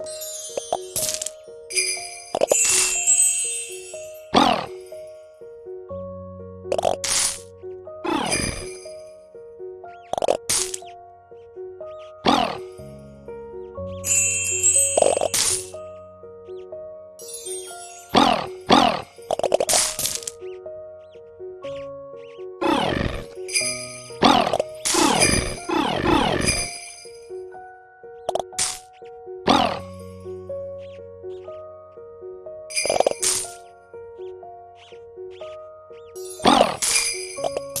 you you